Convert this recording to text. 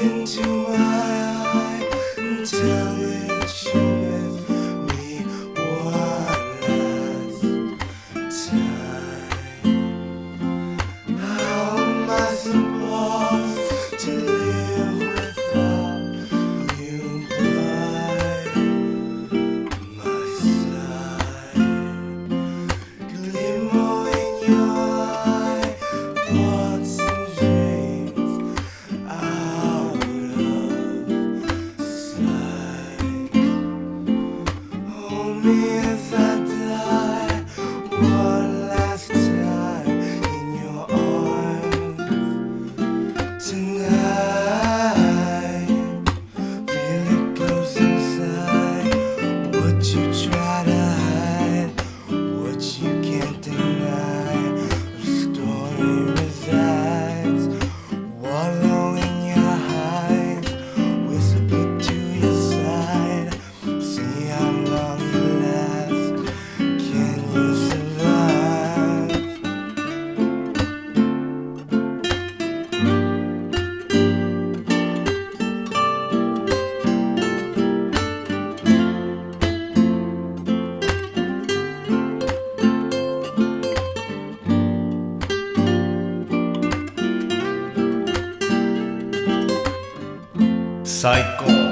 into my eye and tell me she me one last time. How am I supposed to live without you by my side? 最高。